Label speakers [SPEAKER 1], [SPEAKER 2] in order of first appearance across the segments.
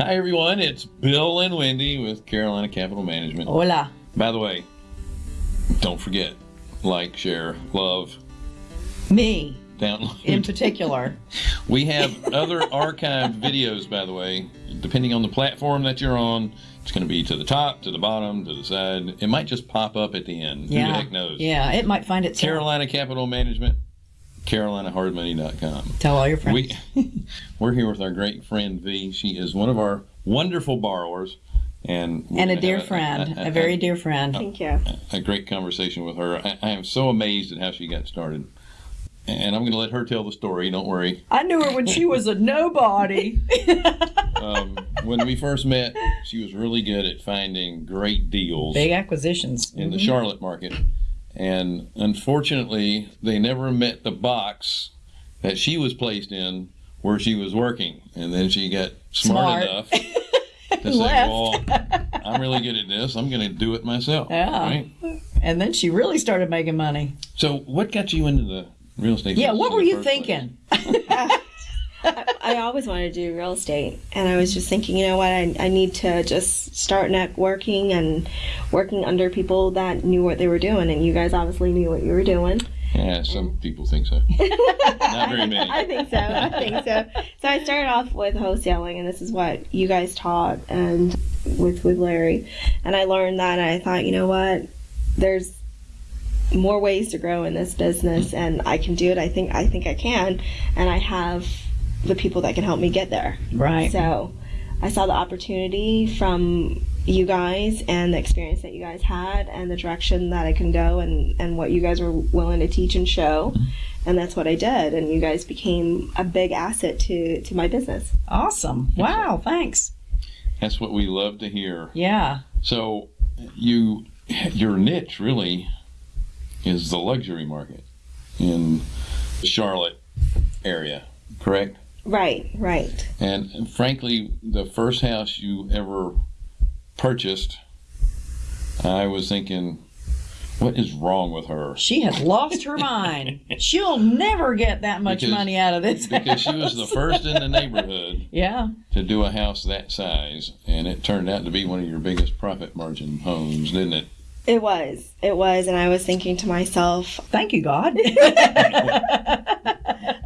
[SPEAKER 1] Hi, everyone. It's Bill and Wendy with Carolina Capital Management.
[SPEAKER 2] Hola.
[SPEAKER 1] By the way, don't forget like, share, love,
[SPEAKER 2] Me
[SPEAKER 1] download.
[SPEAKER 2] in particular.
[SPEAKER 1] we have other archived videos, by the way, depending on the platform that you're on. It's going to be to the top, to the bottom, to the side. It might just pop up at the end. Yeah. Who the heck knows?
[SPEAKER 2] Yeah, it might find itself.
[SPEAKER 1] Carolina Capital Management, CarolinaHardMoney.com.
[SPEAKER 2] Tell all your friends.
[SPEAKER 1] We, we're here with our great friend V. She is one of our wonderful borrowers. And,
[SPEAKER 2] and a
[SPEAKER 1] gonna
[SPEAKER 2] dear
[SPEAKER 1] have
[SPEAKER 2] friend, a, very dear friend.
[SPEAKER 3] Thank you.
[SPEAKER 1] a great conversation with her. I, I am so amazed at how she got started. And I'm going to let her tell the story. Don't worry.
[SPEAKER 2] I knew her when she was a nobody.
[SPEAKER 1] Um, when we first met, she was really good at finding great deals
[SPEAKER 2] Big acquisitions.
[SPEAKER 1] in the Charlotte market. And unfortunately, they never met the box that she was placed in where she was working. And then she got smart,
[SPEAKER 2] Smart.
[SPEAKER 1] enough to say,
[SPEAKER 2] Left.
[SPEAKER 1] well, I'm really good at this. I'm going to do it myself.
[SPEAKER 2] Yeah.
[SPEAKER 1] Right?
[SPEAKER 2] And then she really started making money.
[SPEAKER 1] So, what got you into the real estate?
[SPEAKER 2] Yeah, what were you thinking?
[SPEAKER 3] I always wanted to do real estate, and I was just thinking, you know what, I, I need to just start networking and working under people that knew what they were doing, and you guys obviously knew what you were doing.
[SPEAKER 1] Yeah, some people think so. Not very many.
[SPEAKER 3] I think so. I think so. So I started off with wholesaling, and this is what you guys taught, and with with Larry, and I learned that, and I thought, you know what, there's more ways to grow in this business, and I can do it. I think I think I can, and I have the people that can help me get there.
[SPEAKER 2] Right.
[SPEAKER 3] So I saw the opportunity from you guys and the experience that you guys had and the direction that I can go and, and what you guys were willing to teach and show. And that's what I did. And you guys became a big asset to, to my business.
[SPEAKER 2] Awesome. Wow, thanks.
[SPEAKER 1] That's what we love to hear.
[SPEAKER 2] Yeah.
[SPEAKER 1] So, you, your niche really is the luxury market in the Charlotte area, correct?
[SPEAKER 3] Right, right.
[SPEAKER 1] And, and frankly, the first house you ever purchased, I was thinking, what is wrong with her?
[SPEAKER 2] She has lost her mind. She'll never get that much
[SPEAKER 1] Because-
[SPEAKER 2] money out of this.
[SPEAKER 1] Because she was the first in the neighborhood
[SPEAKER 2] Yeah.
[SPEAKER 1] to do a house that size, and it turned out to be one of your biggest profit margin homes, didn't it?
[SPEAKER 3] It was. It was. And I was thinking to myself,
[SPEAKER 2] Thank you, God.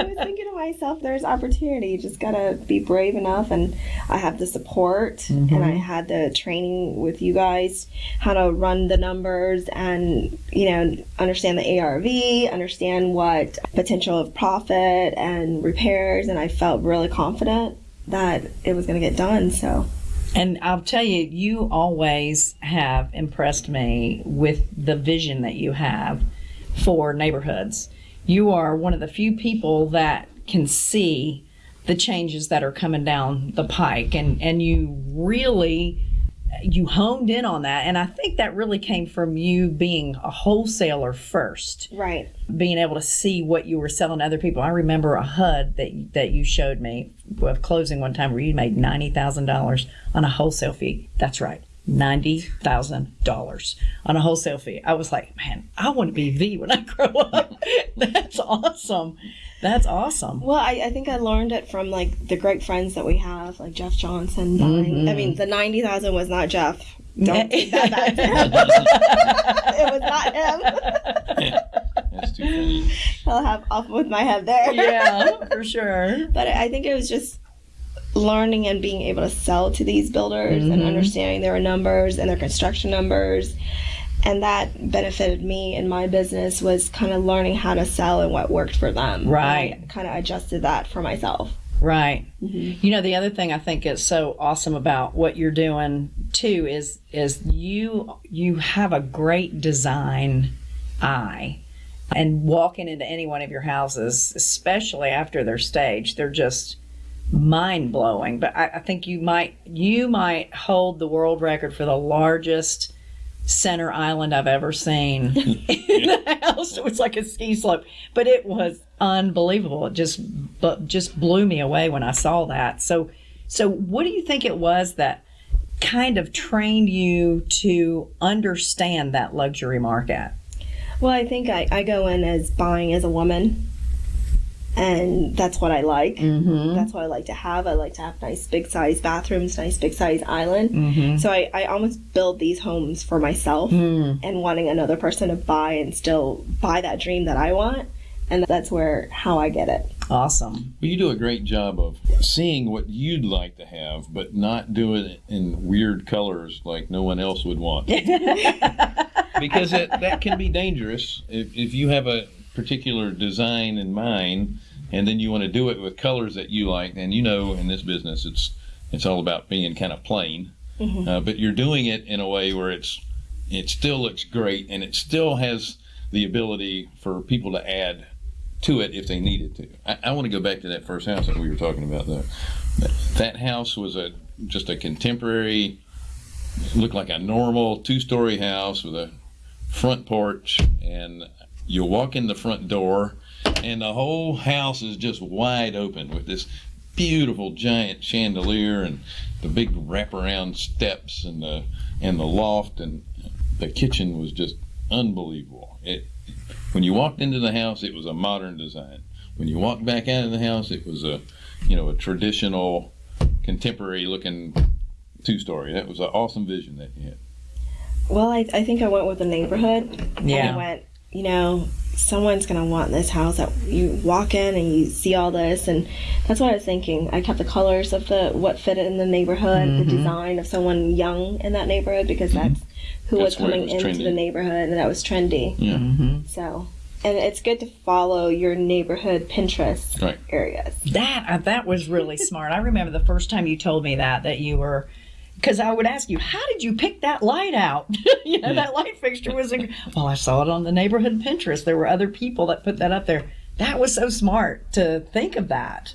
[SPEAKER 3] I was thinking to myself, there's opportunity. You just gotta be brave enough, and I have the support, and I mm-hmm. had the training with you guys, how to run the numbers, and you know, understand the ARV, understand what potential of profit and repairs, and I felt really confident that it was gonna get done. So
[SPEAKER 2] And I'll tell you, you always have impressed me with the vision that you have for neighborhoods. You are one of the few people that can see the changes that are coming down the pike and and you really you honed in on that and I think that really came from you being a wholesaler first
[SPEAKER 3] right,
[SPEAKER 2] being able to see what you were selling to other people. I remember a HUD that that you showed me of closing one time where you made ninety thousand dollars on a wholesale fee. That's right, ninety thousand dollars on a wholesale fee. I was like, man, I want to be V when I grow up. That's awesome. That's awesome.
[SPEAKER 3] Well, I, I think I learned it from like the great friends that we have, like Jeff Johnson. Buying. Mm-hmm. I mean, the ninety thousand was not Jeff. Don't take that back him. it was not him.
[SPEAKER 1] That's too funny.
[SPEAKER 3] I'll have off with my head there.
[SPEAKER 2] yeah, for sure.
[SPEAKER 3] But I think it was just learning and being able to sell to these builders and mm-hmm. understanding their numbers and their construction numbers. And that benefited me in my business was kind of learning how to sell and what worked for them.
[SPEAKER 2] Right.
[SPEAKER 3] kind of adjusted that for myself.
[SPEAKER 2] Right. Mm-hmm. You know, the other thing I think is so awesome about what you're doing too is is you you have a great design eye. And walking into any one of your houses, especially after they're staged, they're just mind blowing. But I, I think you might you might hold the world record for the largest center island I've ever seen in the house. It was like a ski slope, but it was unbelievable. It just but just blew me away when I saw that. So so what do you think it was that kind of trained you to understand that luxury market?
[SPEAKER 3] Well, I think I, I go in as buying as a woman and that's what I like.
[SPEAKER 2] Mm-hmm.
[SPEAKER 3] That's what I like to have. I like to have nice big size bathrooms, nice big size island.
[SPEAKER 2] Mm-hmm.
[SPEAKER 3] So I, I almost build these homes for myself
[SPEAKER 2] Mm.
[SPEAKER 3] and wanting another person to buy and still buy that dream that I want. And that's where how I get it.
[SPEAKER 2] Awesome.
[SPEAKER 1] Well, you do a great job of seeing what you'd like to have, but not doing it in weird colors like no one else would want. because it, that can be dangerous if, if you have a particular design in mind and then you want to do it with colors that you like and you know in this business it's it's all about being kind of plain uh, but you're doing it in a way where it's it still looks great and it still has the ability for people to add to it if they needed to. I, I want to go back to that first house that we were talking about though. That, that house was a just a contemporary looked like a normal two-story house with a front porch and you walk in the front door and the whole house is just wide open with this beautiful giant chandelier and the big wraparound steps and the and the loft and the kitchen was just unbelievable it when you walked into the house it was a modern design when you walked back out of the house it was a you know a traditional contemporary looking two story that was an awesome vision that you had
[SPEAKER 3] Well, I, I think I went with the neighborhood.
[SPEAKER 2] Yeah.
[SPEAKER 3] And I went, you know, someone's going to want this house that you walk in and you see all this. And that's what I was thinking. I kept the colors of the what fit in the neighborhood,
[SPEAKER 2] Mm-hmm.
[SPEAKER 3] the design of someone young in that neighborhood because that's who was
[SPEAKER 1] That's where it
[SPEAKER 3] coming
[SPEAKER 1] was
[SPEAKER 3] into
[SPEAKER 1] trendy.
[SPEAKER 3] the neighborhood and that was trendy.
[SPEAKER 1] yeah
[SPEAKER 2] Mm-hmm.
[SPEAKER 3] So, and it's good to follow your neighborhood Pinterest
[SPEAKER 1] Right.
[SPEAKER 3] areas.
[SPEAKER 2] That uh, that was really smart. I remember the first time you told me that that you were because I would ask you, how did you pick that light out? you know, hmm. that light fixture was. In, well, I saw it on the neighborhood Pinterest. There were other people that put that up there. That was so smart to think of that.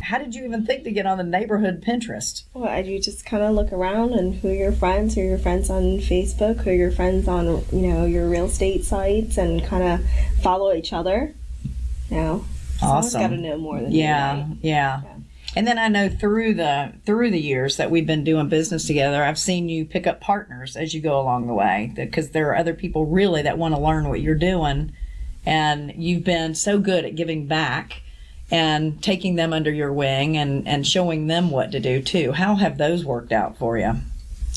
[SPEAKER 2] How did you even think to get on the neighborhood Pinterest?
[SPEAKER 3] Well, and you just kind of look around and who are your friends, who are your friends on Facebook, who are your friends on, you know, your real estate sites and kind of follow each other. You know, someone's
[SPEAKER 2] Awesome.
[SPEAKER 3] got to know more than you,
[SPEAKER 2] Yeah, yeah. And then I know through the through the years that we've been doing business together, I've seen you pick up partners as you go along the way because there are other people really that want to learn what you're doing, and you've been so good at giving back and taking them under your wing and and showing them what to do too. How have those worked out for you?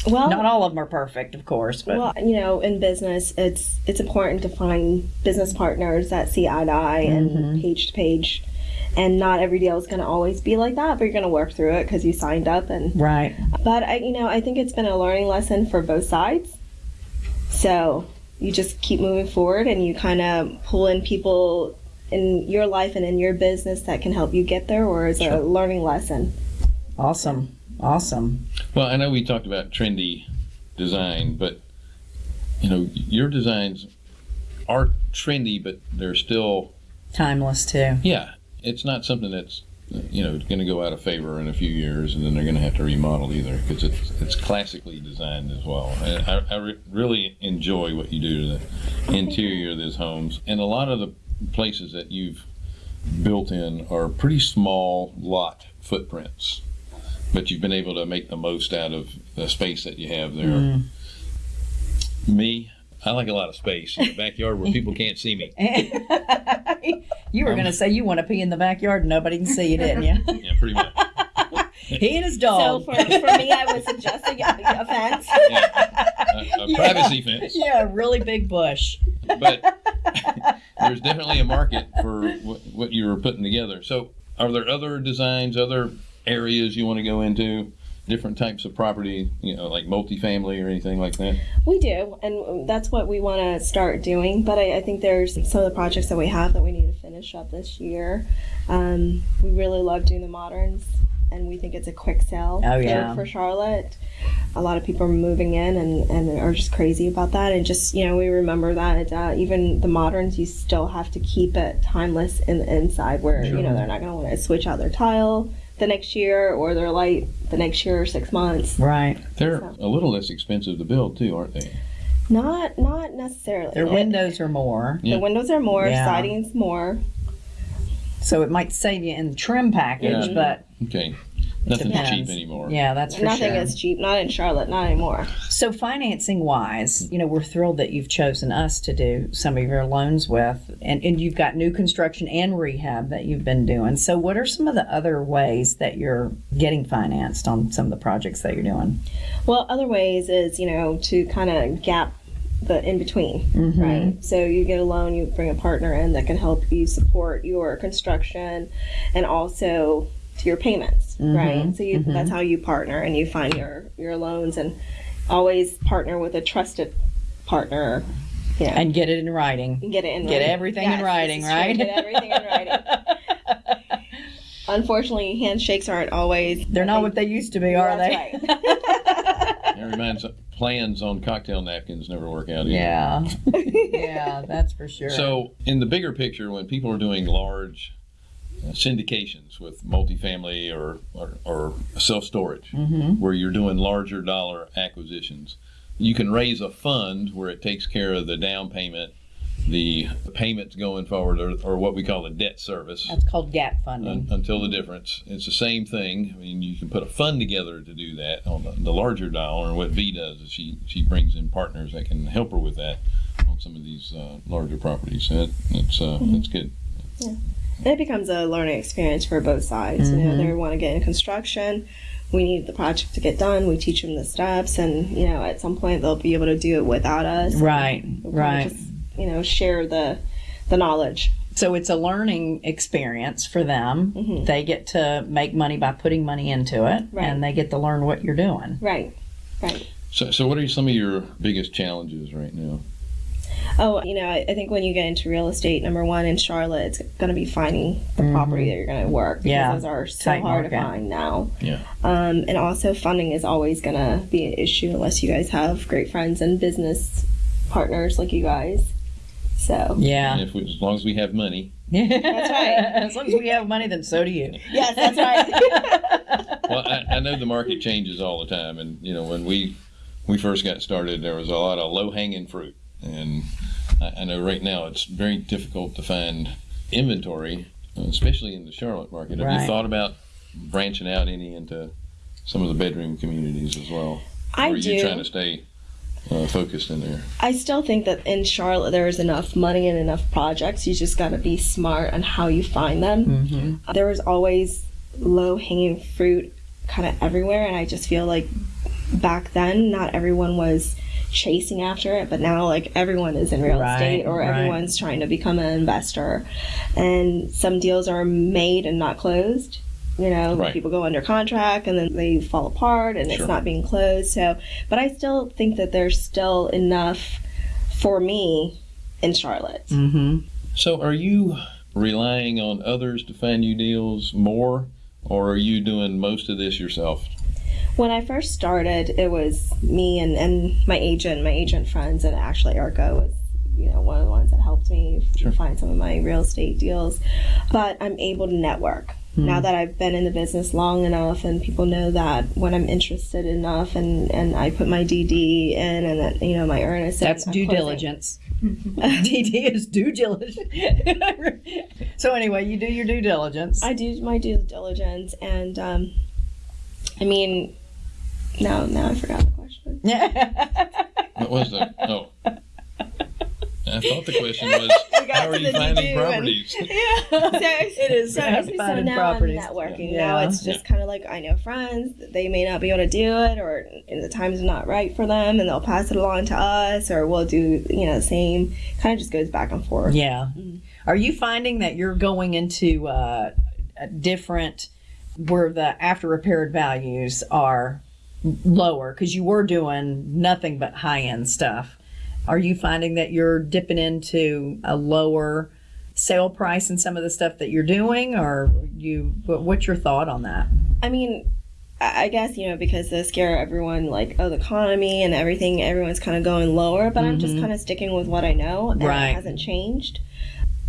[SPEAKER 3] Well,
[SPEAKER 2] Not all of them are perfect, of course, but
[SPEAKER 3] well, you know, in business, it's it's important to find business partners that see eye to eye and mm-hmm. page to page. And not every deal is going to always be like that, but you're going to work through it because you signed up and
[SPEAKER 2] right.
[SPEAKER 3] But I, you know, I think it's been a learning lesson for both sides. So you just keep moving forward, and you kind of pull in people in your life and in your business that can help you get there, or as a learning lesson.
[SPEAKER 2] Awesome, awesome.
[SPEAKER 1] Well, I know we talked about trendy design, but you know your designs are trendy, but they're still
[SPEAKER 2] Timeless too.
[SPEAKER 1] yeah. It's not something that's you know going to go out of favor in a few years, and then they're going to have to remodel either because it's it's classically designed as well. And I, I re- really enjoy what you do to the interior of these homes, and a lot of the places that you've built in are pretty small lot footprints, but you've been able to make the most out of the space that you have there. Mm-hmm. Me, I like a lot of space in the backyard where people can't see me.
[SPEAKER 2] you were going to say you want to pee in the backyard and nobody can see you, didn't you?
[SPEAKER 1] Yeah, pretty much.
[SPEAKER 2] he and his
[SPEAKER 3] So
[SPEAKER 2] dog.
[SPEAKER 3] for, for me, I was suggesting a, a fence.
[SPEAKER 1] Yeah. A, a privacy fence,
[SPEAKER 2] yeah, a really big bush.
[SPEAKER 1] but there's definitely a market for what, what you were putting together. So, are there other designs, other areas you want to go into? Different types of property, you know, like multifamily or anything like that?
[SPEAKER 3] We do, and that's what we want to start doing. But I, I think there's some of the projects that we have that we need to finish up this year. Um, we really love doing the moderns, and we think it's a quick sell
[SPEAKER 2] Oh,
[SPEAKER 3] for,
[SPEAKER 2] yeah.
[SPEAKER 3] for Charlotte. A lot of people are moving in and, and are just crazy about that. And just, you know, we remember that uh, even the moderns, you still have to keep it timeless in the inside where, you know, they're not going to want to switch out their tile the next year or they're light the next year or six months.
[SPEAKER 2] Right.
[SPEAKER 1] They're a little less expensive to build too, aren't they?
[SPEAKER 3] Not not necessarily.
[SPEAKER 2] Their windows are more,
[SPEAKER 1] Yeah.
[SPEAKER 3] The windows are more,
[SPEAKER 2] Yeah.
[SPEAKER 3] siding's more.
[SPEAKER 2] so it might save you in the trim package,
[SPEAKER 1] Yeah.
[SPEAKER 2] but
[SPEAKER 1] Okay. Nothing's cheap anymore.
[SPEAKER 2] Yeah, that's for
[SPEAKER 3] Nothing
[SPEAKER 2] sure.
[SPEAKER 3] is cheap, not in Charlotte, not anymore.
[SPEAKER 2] So financing wise, you know, we're thrilled that you've chosen us to do some of your loans with, and, and you've got new construction and rehab that you've been doing. So what are some of the other ways that you're getting financed on some of the projects that you're doing?
[SPEAKER 3] Well, other ways is, you know, to kind of gap the in between, mm-hmm. right? So you get a loan, you bring a partner in that can help you support your construction and also to your payments, right? Mm-hmm. So you, that's mm-hmm. how you partner and you find your, your loans and always partner with a trusted partner. You know,
[SPEAKER 2] And get it in writing.
[SPEAKER 3] get it in
[SPEAKER 2] Get
[SPEAKER 3] writing.
[SPEAKER 2] everything in writing,
[SPEAKER 3] this is true.
[SPEAKER 2] right?
[SPEAKER 3] Get everything in writing. Unfortunately, handshakes aren't always.
[SPEAKER 2] They're not what they used to be, are
[SPEAKER 3] That's
[SPEAKER 2] they?
[SPEAKER 3] right.
[SPEAKER 1] That reminds plans on cocktail napkins never work out. Either.
[SPEAKER 2] Yeah. yeah, that's for sure.
[SPEAKER 1] So, in the bigger picture, when people are doing large syndications with multifamily or, or, or self storage, where you're doing larger dollar acquisitions, you can raise a fund where it takes care of the down payment, the payments going forward, or, or what we call the debt service.
[SPEAKER 2] that's called gap funding.
[SPEAKER 1] un- until the difference. It's the same thing. I mean, you can put a fund together to do that on the, the larger dollar. And what V does is she she brings in partners that can help her with that on some of these uh, larger properties. So that, that's uh, that's good.
[SPEAKER 3] It becomes a learning experience for both sides. You know, mm-hmm. they want to get in construction. We need the project to get done. We teach them the steps, and you know, at some point they'll be able to do it without us.
[SPEAKER 2] right, right.
[SPEAKER 3] Just, you know, share the the knowledge.
[SPEAKER 2] So it's a learning experience for them. Mm-hmm. They get to make money by putting money into it,
[SPEAKER 3] Right.
[SPEAKER 2] and they get to learn what you're doing.
[SPEAKER 3] Right. Right.
[SPEAKER 1] So, so what are some of your biggest challenges right now?
[SPEAKER 3] Oh, you know, I, I think when you get into real estate, number one in Charlotte, it's going to be finding the property that you're going to work.
[SPEAKER 2] Yeah.
[SPEAKER 3] those are so
[SPEAKER 2] Tight
[SPEAKER 3] hard to find now.
[SPEAKER 1] Yeah.
[SPEAKER 3] Um, and also, funding is always going to be an issue unless you guys have great friends and business partners like you guys. So,
[SPEAKER 2] Yeah.
[SPEAKER 1] And if we, as long as we have money.
[SPEAKER 3] That's right.
[SPEAKER 2] as long as we have money, then so do you.
[SPEAKER 3] yes, that's right.
[SPEAKER 1] Well, I, I know the market changes all the time, and you know when we we first got started, there was a lot of low hanging fruit, and I, I know right now it's very difficult to find inventory, especially in the Charlotte market. Have
[SPEAKER 2] Right.
[SPEAKER 1] you thought about branching out any into some of the bedroom communities as well?
[SPEAKER 3] I
[SPEAKER 1] or are you trying to stay uh, focused in there?
[SPEAKER 3] I still think that in Charlotte there is enough money and enough projects. You just got to be smart on how you find them.
[SPEAKER 2] Mm-hmm.
[SPEAKER 3] There was always low hanging fruit kind of everywhere, and I just feel like back then not everyone was chasing after it, but now like everyone is in real
[SPEAKER 2] Right,
[SPEAKER 3] estate or
[SPEAKER 2] right.
[SPEAKER 3] everyone's trying to become an investor, and some deals are made and not closed. You know,
[SPEAKER 1] Right.
[SPEAKER 3] people go under contract and then they fall apart and
[SPEAKER 1] Sure.
[SPEAKER 3] it's not being closed. So, but I still think that there's still enough for me in Charlotte.
[SPEAKER 2] Mm-hmm.
[SPEAKER 1] So, are you relying on others to find you deals more, or are you doing most of this yourself?
[SPEAKER 3] When I first started, it was me and, and my agent, my agent friends, and actually Arco was, you know, one of the ones that helped me
[SPEAKER 1] Sure.
[SPEAKER 3] find some of my real estate deals. But I'm able to network. Now that I've been in the business long enough and people know that when I'm interested enough and, and I put my DD in and that, you know, my earnest.
[SPEAKER 2] That's due
[SPEAKER 3] closing-
[SPEAKER 2] diligence. DD is due diligence. so anyway, you do your due diligence.
[SPEAKER 3] I do my due diligence and, um, I mean, now, now I forgot the question.
[SPEAKER 1] What was that? Oh. I thought the question was, how are you finding
[SPEAKER 3] DD and-
[SPEAKER 1] properties?
[SPEAKER 2] it is
[SPEAKER 3] So,
[SPEAKER 2] uh,
[SPEAKER 3] so now
[SPEAKER 2] properties.
[SPEAKER 3] I'm networking.
[SPEAKER 2] Yeah.
[SPEAKER 3] Now it's just kind of like I know friends. They may not be able to do it, or the time's not right for them, and they'll pass it along to us, or we'll do you know the same. Kind of just goes back and forth.
[SPEAKER 2] Yeah. Are you finding that you're going into uh, a different where the after repaired values are lower because you were doing nothing but high end stuff? Are you finding that you're dipping into a lower sale price in some of the stuff that you're doing, or you? What's your thought on that?
[SPEAKER 3] I mean, I guess you know because they scare everyone like oh the economy and everything. Everyone's kind of going lower, but I'm just mm-hmm. kind of sticking with what I know, and
[SPEAKER 2] Right.
[SPEAKER 3] it hasn't changed.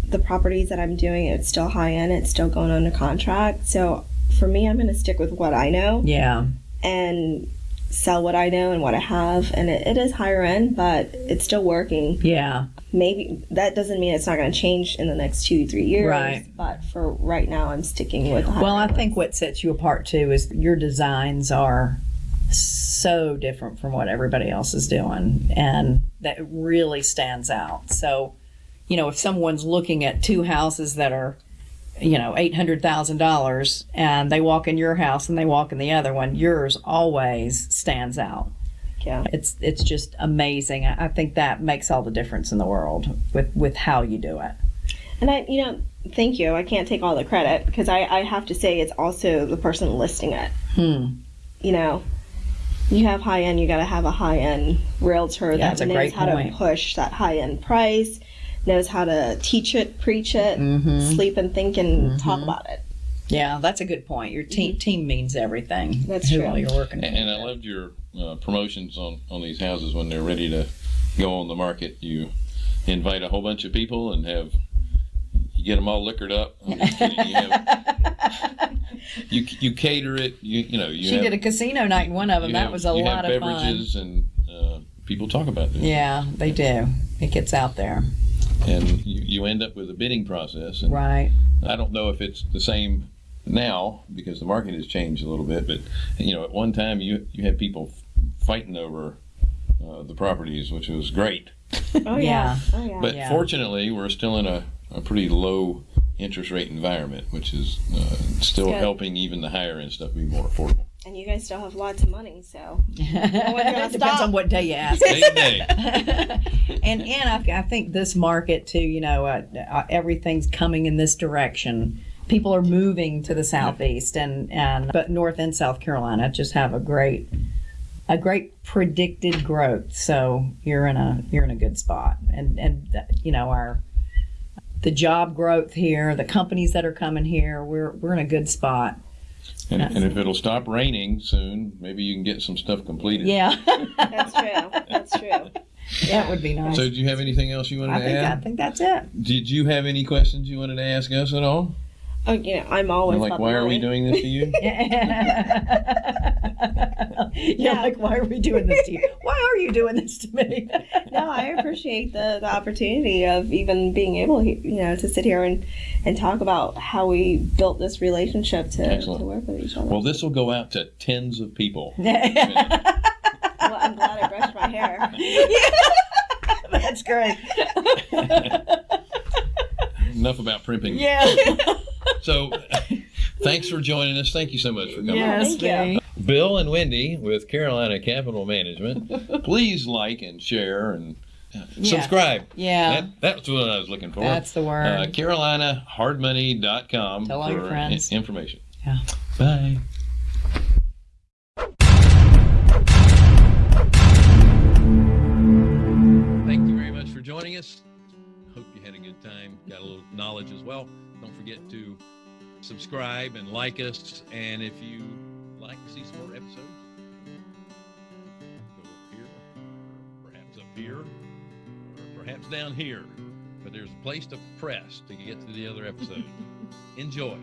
[SPEAKER 3] The properties that I'm doing, it's still high end. It's still going under contract. So for me, I'm going to stick with what I know.
[SPEAKER 2] Yeah.
[SPEAKER 3] And sell what I know and what I have. And it, it is higher end, but it's still working.
[SPEAKER 2] Yeah.
[SPEAKER 3] maybe that doesn't mean it's not going to change in the next two three years.
[SPEAKER 2] Right.
[SPEAKER 3] But for right now, I'm sticking with.
[SPEAKER 2] Well, I think what sets you apart too is your designs are so different from what everybody else is doing, and that really stands out. So, you know, if someone's looking at two houses that are, you know, eight hundred thousand dollars, and they walk in your house and they walk in the other one, yours always stands out.
[SPEAKER 3] Yeah.
[SPEAKER 2] It's it's just amazing. I think that makes all the difference in the world with with how you do it.
[SPEAKER 3] And I, you know, thank you. I can't take all the credit because I, I have to say it's also the person listing it.
[SPEAKER 2] Hmm.
[SPEAKER 3] You know, you have high end, you got to have a high end realtor
[SPEAKER 2] That's
[SPEAKER 3] that knows how
[SPEAKER 2] point.
[SPEAKER 3] to push that high end price, knows how to teach it, preach it,
[SPEAKER 2] Mm-hmm.
[SPEAKER 3] sleep and think and talk about it.
[SPEAKER 2] Yeah, that's a good point. Your team team means everything.
[SPEAKER 3] Mm-hmm. That's
[SPEAKER 2] who
[SPEAKER 3] true.
[SPEAKER 2] all you're working
[SPEAKER 1] And, and I loved your uh, promotions on, on these houses when they're ready to go on the market. You invite a whole bunch of people and have you get them all liquored up. I'm just kidding. You, have, you you cater it. You you know you
[SPEAKER 2] She
[SPEAKER 1] have,
[SPEAKER 2] did a casino night in one of them. That
[SPEAKER 1] have-
[SPEAKER 2] was a
[SPEAKER 1] you
[SPEAKER 2] lot
[SPEAKER 1] have
[SPEAKER 2] of fun.
[SPEAKER 1] beverages and uh, people talk about this.
[SPEAKER 2] Yeah, they do. It gets out there.
[SPEAKER 1] And you, you end up with a bidding process. And
[SPEAKER 2] Right.
[SPEAKER 1] I don't know if it's the same now because the market has changed a little bit, but you know, at one time you you had people fighting over uh, the properties, which was great.
[SPEAKER 3] Oh
[SPEAKER 2] Yeah.
[SPEAKER 3] Oh yeah.
[SPEAKER 1] But
[SPEAKER 2] Yeah.
[SPEAKER 1] fortunately, we're still in a, a pretty low interest rate environment, which is uh, still helping even the higher end stuff be more affordable.
[SPEAKER 3] And you guys still have lots of money, so
[SPEAKER 2] Depends
[SPEAKER 3] stop.
[SPEAKER 2] on what day you ask.
[SPEAKER 1] Day day.
[SPEAKER 2] and and I, I think this market too. You know, uh, uh, everything's coming in this direction. People are moving to the southeast and and but North and South Carolina just have a great a great predicted growth. So you're in a you're in a good spot. And and uh, you know our the job growth here, the companies that are coming here, we're we're in a good spot.
[SPEAKER 1] And, and if it'll stop raining soon, maybe you can get some stuff completed.
[SPEAKER 2] Yeah,
[SPEAKER 3] that's true. That's true.
[SPEAKER 2] that would be nice.
[SPEAKER 1] So, do you have anything else you wanted
[SPEAKER 2] I
[SPEAKER 1] to
[SPEAKER 2] think I think that's it.
[SPEAKER 1] Did you have any questions you wanted to ask us at all?
[SPEAKER 3] Oh, you know, I'm always
[SPEAKER 1] like,
[SPEAKER 3] about the
[SPEAKER 1] why are we doing this to you?
[SPEAKER 2] yeah, like why are we doing this to you? Why are you doing this to me?
[SPEAKER 3] no, I appreciate the, the opportunity of even being able, he- you know, to sit here and, and talk about how we built this relationship to, to work with each other.
[SPEAKER 1] Well, this will go out to tens of people.
[SPEAKER 3] Well, I'm glad I brushed my hair.
[SPEAKER 2] That's great.
[SPEAKER 1] Enough about primping.
[SPEAKER 2] yeah.
[SPEAKER 1] So, thanks for joining us. Thank you so much for coming.
[SPEAKER 2] Yes,
[SPEAKER 3] Thank you.
[SPEAKER 2] Me.
[SPEAKER 1] Bill and Wendy with Carolina Capital Management. Please like and share and uh, subscribe.
[SPEAKER 2] Yeah.
[SPEAKER 1] That, that's what I was looking for.
[SPEAKER 2] That's the word.
[SPEAKER 1] Uh, CarolinaHardmoney.com
[SPEAKER 2] Tell all your
[SPEAKER 1] for
[SPEAKER 2] friends.
[SPEAKER 1] i- information.
[SPEAKER 2] Yeah.
[SPEAKER 1] Bye. Thank you very much for joining us. Hope you had a good time, got a little knowledge as well. Don't forget to subscribe and like us. And if you like to see some more episodes, go over here, perhaps up here, or perhaps down here. But there's a place to press to get to the other episode. Enjoy.